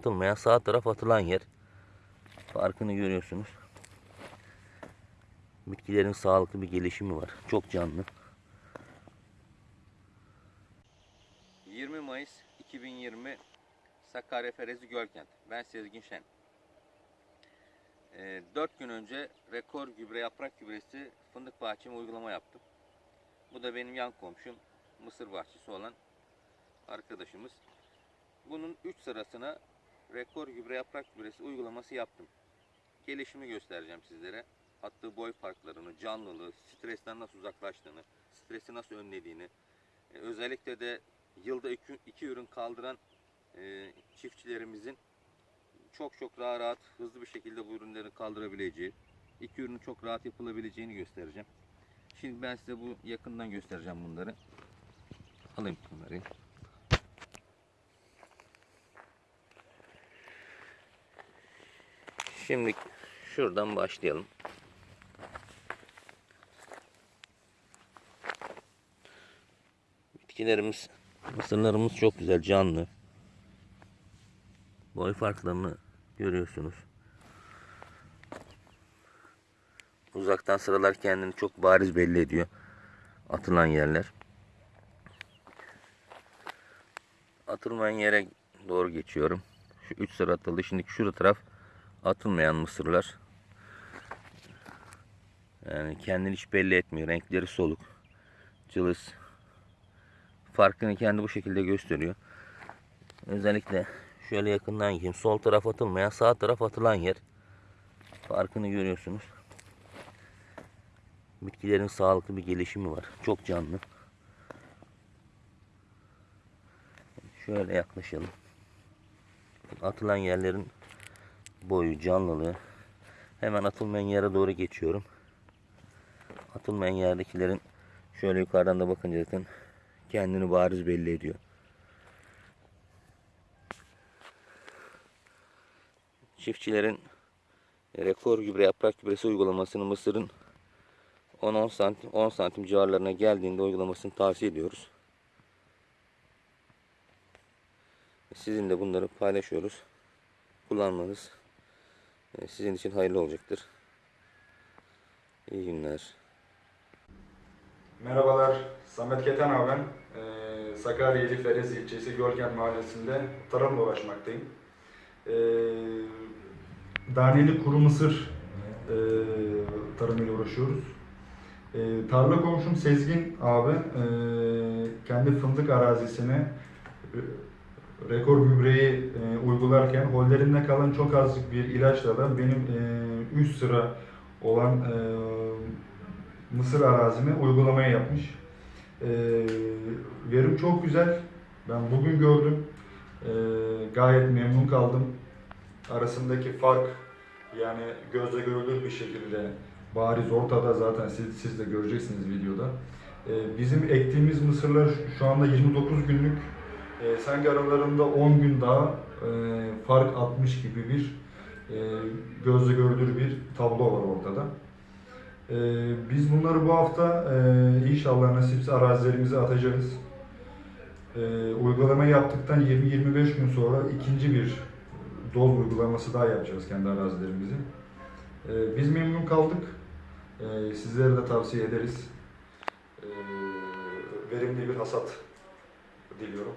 Atılmayan sağ taraf atılan yer. Farkını görüyorsunuz. Bitkilerin sağlıklı bir gelişimi var. Çok canlı. 20 Mayıs 2020 Sakarya Ferezi Gölkent. Ben Sezgin Şen. 4 gün önce rekor gübre yaprak gübresi fındık bahçeme uygulama yaptım. Bu da benim yan komşum mısır bahçesi olan arkadaşımız. Bunun 3 sırasına rekor gübre yaprak gübresi uygulaması yaptım. Gelişimi göstereceğim sizlere. Attığı boy farklarını, canlılığı, stresten nasıl uzaklaştığını, stresi nasıl önlediğini, e, özellikle de yılda iki, iki ürün kaldıran e, çiftçilerimizin çok çok daha rahat, hızlı bir şekilde bu ürünleri kaldırabileceği, iki ürünün çok rahat yapılabileceğini göstereceğim. Şimdi ben size bu yakından göstereceğim bunları. Alayım kamerayı. Şimdi şuradan başlayalım. Bitkilerimiz, mısırlarımız çok güzel, canlı. Boy farklarını görüyorsunuz. Uzaktan sıralar kendini çok bariz belli ediyor. Atılan yerler. Atılmayan yere doğru geçiyorum. Şu 3 sıra atıldı. Şimdi şurada taraf atılmayan mısırlar. Yani kendini hiç belli etmiyor. Renkleri soluk. Cılız. Farkını kendi bu şekilde gösteriyor. Özellikle şöyle yakından gideyim. Sol taraf atılmayan, sağ taraf atılan yer. Farkını görüyorsunuz. Bitkilerin sağlıklı bir gelişimi var. Çok canlı. Şöyle yaklaşalım. Atılan yerlerin boyu, canlılığı. Hemen atılmayan yere doğru geçiyorum. Atılmayan yerdekilerin şöyle yukarıdan da bakınca zaten kendini bariz belli ediyor. Çiftçilerin rekor gübre yaprak gübresi uygulamasını Mısır'ın 10-10 santim 10 santim civarlarına geldiğinde uygulamasını tavsiye ediyoruz. Sizin de bunları paylaşıyoruz. Kullanmanız sizin için hayırlı olacaktır. İyi günler. Merhabalar, Samet Keten abi. Ee, Sakarya İli Ferez ilçesi Gölgen mahallesinde tarımla uğraşmaktayım. Ee, Daneli kuru mısır e, tarımıyla uğraşıyoruz. Ee, tarla komşum Sezgin abi e, kendi fındık arazisine e, rekor gübreyi e, uygularken hollerinde kalan çok azlık bir ilaçla da benim e, üst sıra olan e, Mısır arazime uygulamaya yapmış. Ee, verim çok güzel. Ben bugün gördüm. Ee, gayet memnun kaldım. Arasındaki fark yani gözle görülür bir şekilde bariz ortada zaten siz, siz de göreceksiniz videoda. Ee, bizim ektiğimiz mısırlar şu anda 29 günlük. Ee, sanki aralarında 10 gün daha e, fark atmış gibi bir e, gözle görülür bir tablo var ortada. Ee, biz bunları bu hafta e, inşallah nasipse arazilerimize atacağız. Ee, uygulama yaptıktan 20-25 gün sonra ikinci bir doz uygulaması daha yapacağız kendi arazilerimizi. Ee, biz memnun kaldık. Ee, sizlere de tavsiye ederiz. Ee, verimli bir hasat diliyorum.